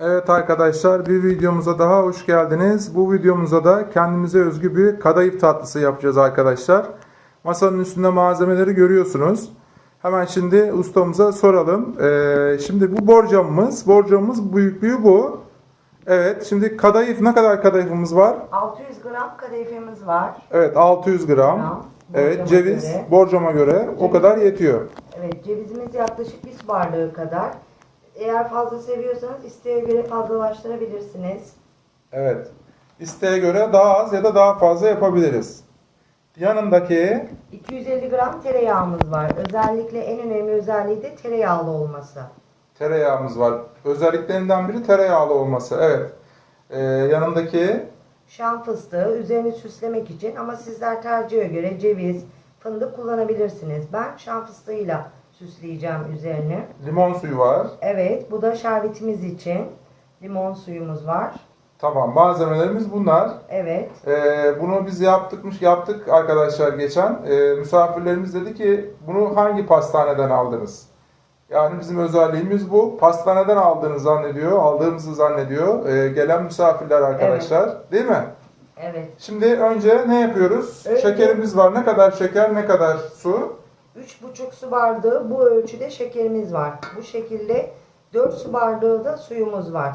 Evet arkadaşlar bir videomuza daha hoş geldiniz. Bu videomuzda da kendimize özgü bir kadayıf tatlısı yapacağız arkadaşlar. Masanın üstünde malzemeleri görüyorsunuz. Hemen şimdi ustamıza soralım. Ee, şimdi bu borcamımız, borcamımız büyüklüğü bu. Evet şimdi kadayıf ne kadar kadayıfımız var? 600 gram kadayıfımız var. Evet 600 gram. Gram, Evet ceviz göre. borcama göre o kadar yetiyor. Evet cevizimiz yaklaşık bir bardağı kadar. Eğer fazla seviyorsanız isteğe göre fazlalaştırabilirsiniz. Evet. İsteğe göre daha az ya da daha fazla yapabiliriz. Yanındaki 250 gram tereyağımız var. Özellikle en önemli özelliği de tereyağlı olması. tereyağımız var. Özelliklerinden biri tereyağlı olması. Evet. Ee, yanındaki Şam fıstığı üzerini süslemek için ama sizler tercihe göre ceviz, fındık kullanabilirsiniz. Ben şam fıstığıyla süsleyeceğim üzerini. limon suyu var. Evet bu da şerbetimiz için. Limon suyumuz var. Tamam. Malzemelerimiz bunlar. Evet. Ee, bunu biz yaptıkmış yaptık arkadaşlar geçen. Ee, misafirlerimiz dedi ki bunu hangi pastaneden aldınız? Yani bizim özelliğimiz bu. Pastaneden aldığını zannediyor, aldığımızı zannediyor. Ee, gelen misafirler arkadaşlar. Değil mi? Evet. Şimdi önce ne yapıyoruz? Önce- Şekerimiz var. Ne kadar şeker, ne kadar su? 3,5 su bardağı bu ölçüde şekerimiz var. Bu şekilde 4 su bardağı da suyumuz var.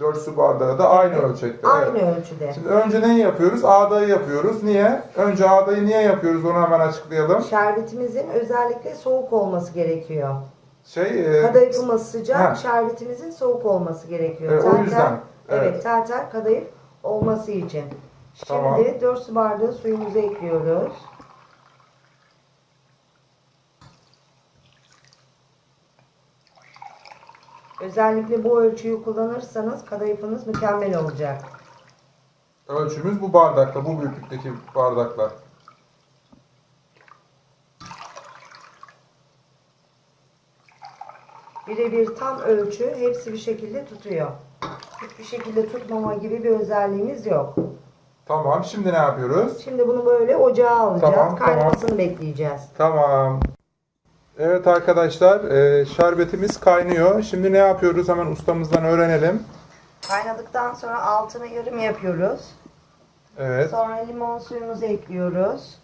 4 su bardağı da aynı ölçekte. Aynı Evet. ölçüde. Şimdi önce neyi yapıyoruz? Ağdayı yapıyoruz. Niye? Önce ağdayı niye yapıyoruz? Onu hemen açıklayalım. Şerbetimizin özellikle soğuk olması gerekiyor. Şey, e, Kadayıfımız sıcak, Ha. şerbetimizin soğuk olması gerekiyor. E, o yüzden, Evet, evet. kadayıf olması için. Şimdi Tamam. 4 su bardağı suyumuzu ekliyoruz. Özellikle bu ölçüyü kullanırsanız kadayıfınız mükemmel olacak. ölçümüz bu bardakta, bu büyüklükteki bardaklar. Birebir tam ölçü hepsi bir şekilde tutuyor. Hiçbir şekilde tutmama gibi bir özelliğimiz yok. Tamam, şimdi ne yapıyoruz? Şimdi bunu böyle ocağa alacağız. Tamam, Kaynamasını bekleyeceğiz. Tamam. Evet arkadaşlar, e, şerbetimiz kaynıyor. Şimdi ne yapıyoruz? Hemen ustamızdan öğrenelim. Kaynadıktan sonra altını yarım yapıyoruz. Evet. Sonra limon suyumuzu ekliyoruz.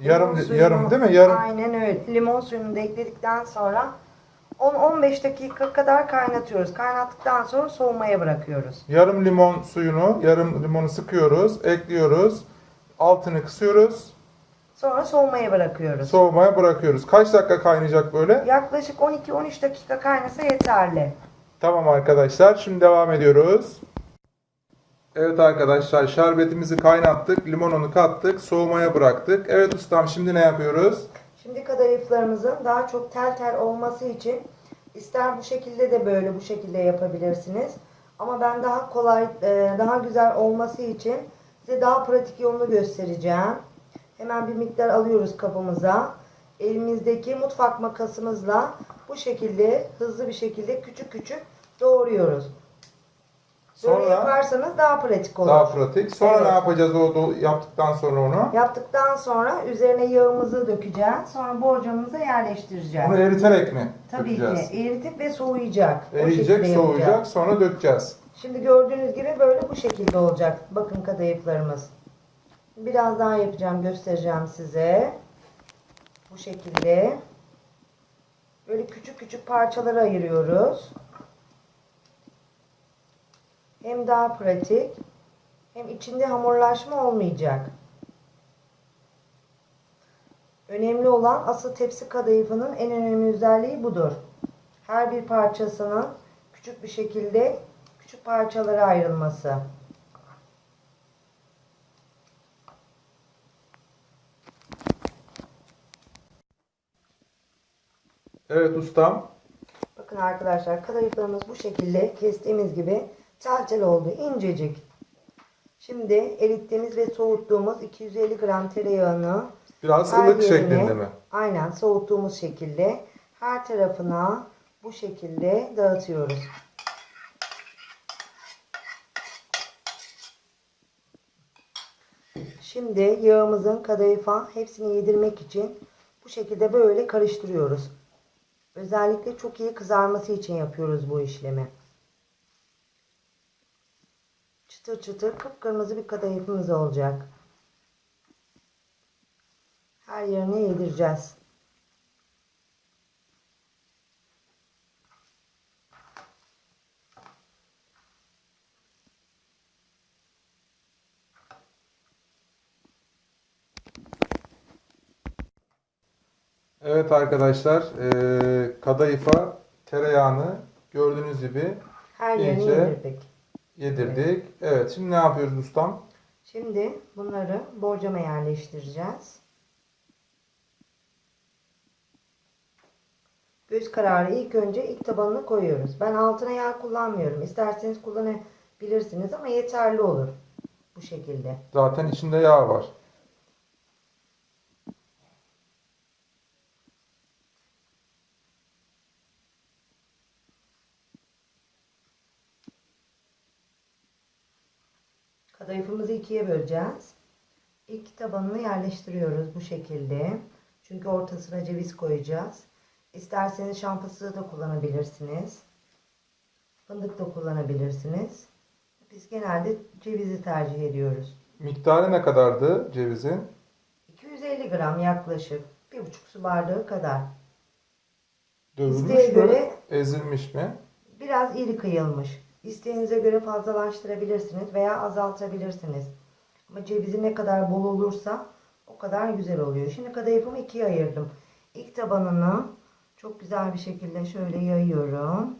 Yarım Limon suyunu- yarım değil mi? Yarım. Aynen öyle. Limon suyunu da ekledikten sonra 10-15 dakika kadar kaynatıyoruz. Kaynattıktan sonra soğumaya bırakıyoruz. Yarım limon suyunu, yarım limonu sıkıyoruz, ekliyoruz. Altını kısıyoruz. Sonra soğumaya bırakıyoruz. Soğumaya bırakıyoruz. Kaç dakika kaynayacak böyle? Yaklaşık 12-13 dakika kaynasa yeterli. Tamam arkadaşlar. Şimdi devam ediyoruz. Evet arkadaşlar şerbetimizi kaynattık. Limonunu kattık. Soğumaya bıraktık. Evet ustam şimdi ne yapıyoruz? Şimdi kadayıflarımızın daha çok tel tel olması için ister bu şekilde de böyle bu şekilde yapabilirsiniz. Ama ben daha kolay, e, daha güzel olması için size daha pratik yolunu göstereceğim. Hemen bir miktar alıyoruz kabımıza. Elimizdeki mutfak makasımızla bu şekilde hızlı bir şekilde küçük küçük doğruyoruz. Böyle Sonra yaparsanız daha pratik olur. daha pratik. Sonra Evet. ne yapacağız o do- yaptıktan sonra onu? Yaptıktan sonra üzerine yağımızı dökeceğiz. Sonra borcamımıza yerleştireceğiz. Bunu eriterek mi Tabii dökeceğiz? ki eritip ve soğuyacak. Eriyecek, soğuyacak, sonra dökeceğiz. Şimdi gördüğünüz gibi böyle bu şekilde olacak. Bakın kadayıflarımız. Biraz daha yapacağım, göstereceğim size. Bu şekilde. Böyle küçük küçük parçalara ayırıyoruz. Hem daha pratik hem içinde hamurlaşma olmayacak. Önemli olan asıl tepsi kadayıfının en önemli özelliği budur. Her bir parçasının küçük bir şekilde küçük parçalara ayrılması. Evet ustam. Bakın arkadaşlar kadayıflarımız bu şekilde kestiğimiz gibi tel tel oldu. incecik. Şimdi erittiğimiz ve soğuttuğumuz 250 gram tereyağını Biraz her ılık yerine- şeklinde mi? Aynen soğuttuğumuz şekilde her tarafına bu şekilde dağıtıyoruz. Şimdi yağımızın kadayıfa hepsini yedirmek için bu şekilde böyle karıştırıyoruz. Özellikle çok iyi kızarması için yapıyoruz bu işlemi. Çıtır çıtır kıpkırmızı bir kadayıfımız olacak. Her yerine yedireceğiz. Evet arkadaşlar, eee kadayıfa tereyağını gördüğünüz gibi Her yerine İyice. yedirdik. yedirdik. Evet, şimdi ne yapıyoruz ustam? Şimdi bunları borcama yerleştireceğiz. Göz kararı ilk önce ilk tabanını koyuyoruz. Ben altına yağ kullanmıyorum. İsterseniz kullanabilirsiniz ama yeterli olur. Bu şekilde. Zaten içinde yağ var. Kadayıfımızı ikiye böleceğiz. İlk tabanını yerleştiriyoruz bu şekilde. Çünkü ortasına ceviz koyacağız. İsterseniz şan fıstığı da kullanabilirsiniz. Fındık da kullanabilirsiniz. Biz genelde cevizi tercih ediyoruz. Miktarı ne kadardı cevizin? 250 gram yaklaşık. 1,5 su bardağı kadar. Dövülmüş İsteğe mü? göre- Ezilmiş mi? Biraz iri kıyılmış. İsteğinize göre fazlalaştırabilirsiniz veya azaltabilirsiniz. Ama cevizi ne kadar bol olursa o kadar güzel oluyor. Şimdi kadayıfımı ikiye ayırdım. İlk tabanını çok güzel bir şekilde şöyle yayıyorum.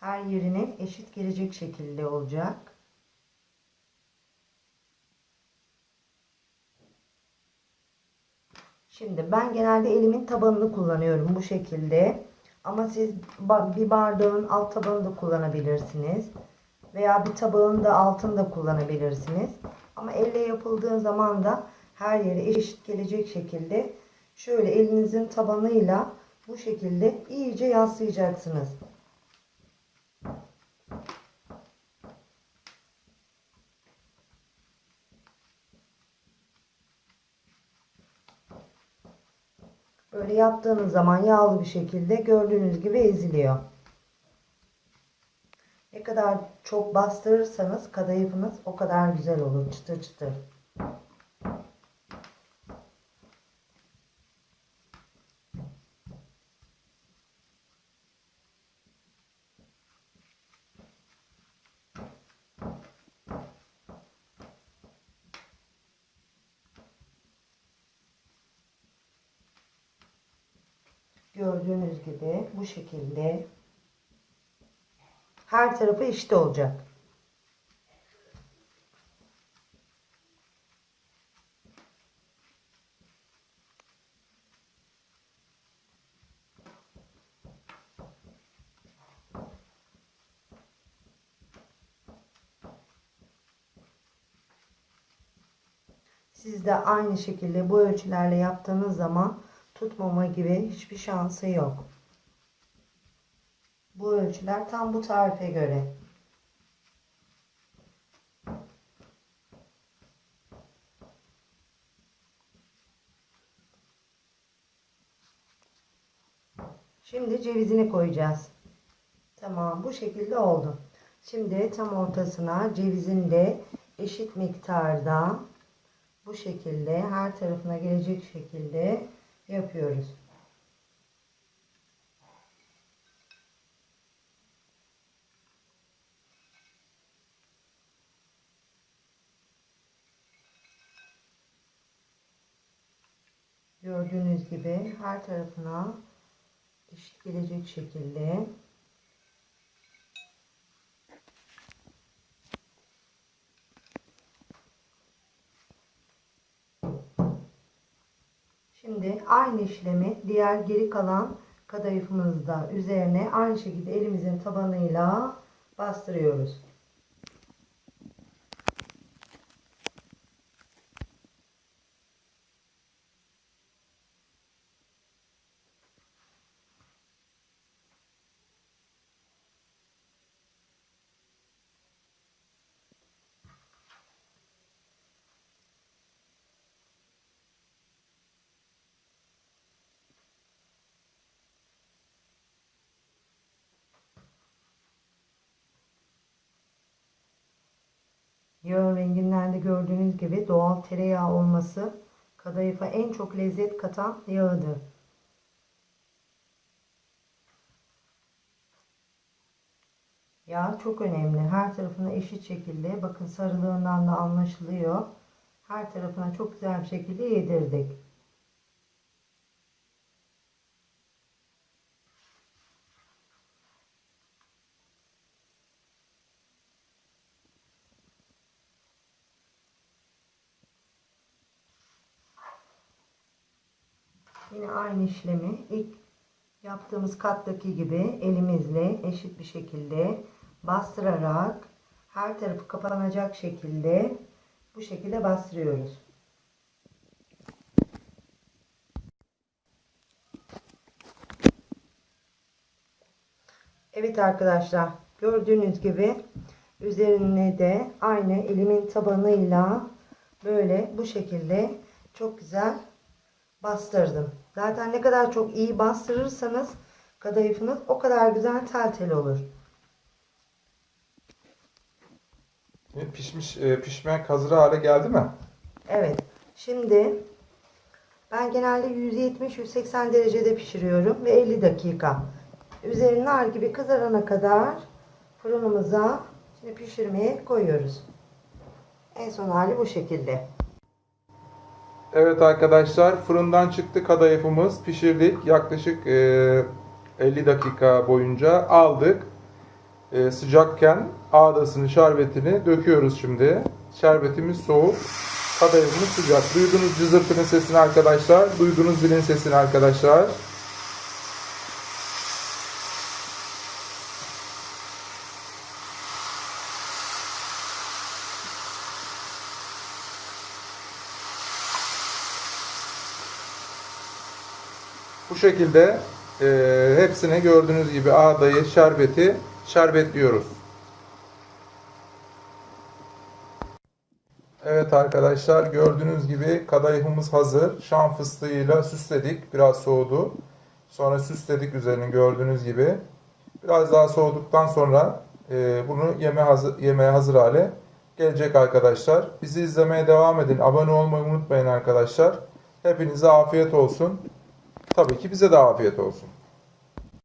Her yerine eşit gelecek şekilde olacak. Şimdi ben genelde elimin tabanını kullanıyorum bu şekilde. Ama siz bir bardağın alt tabanını da kullanabilirsiniz. Veya bir tabağın da altını da kullanabilirsiniz. Ama elle yapıldığı zaman da her yere eşit gelecek şekilde şöyle elinizin tabanıyla bu şekilde iyice yaslayacaksınız. Böyle yaptığınız zaman yağlı bir şekilde gördüğünüz gibi eziliyor. Ne kadar çok bastırırsanız kadayıfınız o kadar güzel olur. Çıtır çıtır. Gördüğünüz gibi bu şekilde her tarafı eşit olacak. Siz de aynı şekilde bu ölçülerle yaptığınız zaman tutmama gibi hiçbir şansı yok. Bu ölçüler tam bu tarife göre. Şimdi cevizini koyacağız. Tamam bu şekilde oldu. Şimdi tam ortasına cevizin de eşit miktarda bu şekilde her tarafına gelecek şekilde yapıyoruz. Gördüğünüz gibi her tarafına eşit gelecek şekilde aynı işlemi diğer geri kalan kadayıfımızda üzerine aynı şekilde elimizin tabanıyla bastırıyoruz. Yağın renginden de gördüğünüz gibi doğal tereyağı olması kadayıfa en çok lezzet katan yağıdır. Yağ çok önemli. Her tarafına eşit şekilde bakın sarılığından da anlaşılıyor. Her tarafına çok güzel bir şekilde yedirdik. Yine aynı işlemi ilk yaptığımız kattaki gibi elimizle eşit bir şekilde bastırarak her tarafı kapanacak şekilde bu şekilde bastırıyoruz. Evet arkadaşlar gördüğünüz gibi üzerine de aynı elimin tabanıyla böyle bu şekilde çok güzel bastırdım. Zaten ne kadar çok iyi bastırırsanız kadayıfınız o kadar güzel tel tel olur. Pişmiş, e, pişmek hazır hale geldi mi? Evet. Şimdi ben genelde 170-180 derecede pişiriyorum ve 50 dakika. Üzeri nar gibi kızarana kadar fırınımıza şimdi pişirmeye koyuyoruz. En son hali bu şekilde. Evet arkadaşlar fırından çıktı kadayıfımız pişirdik. Yaklaşık e, 50 dakika boyunca aldık. E, sıcakken ağdasını şerbetini döküyoruz şimdi. Şerbetimiz soğuk kadayıfımız sıcak. Duydunuz cızırtının sesini arkadaşlar duydunuz zilin sesini arkadaşlar şekilde e, hepsine gördüğünüz gibi ağdayı, şerbeti şerbetliyoruz. Evet arkadaşlar gördüğünüz gibi kadayıfımız hazır. Şam fıstığıyla süsledik. Biraz soğudu. Sonra süsledik üzerini gördüğünüz gibi. Biraz daha soğuduktan sonra e, bunu yeme hazır, yemeğe hazır hale gelecek arkadaşlar. Bizi izlemeye devam edin. Abone olmayı unutmayın arkadaşlar. Hepinize afiyet olsun. Tabii ki bize de afiyet olsun.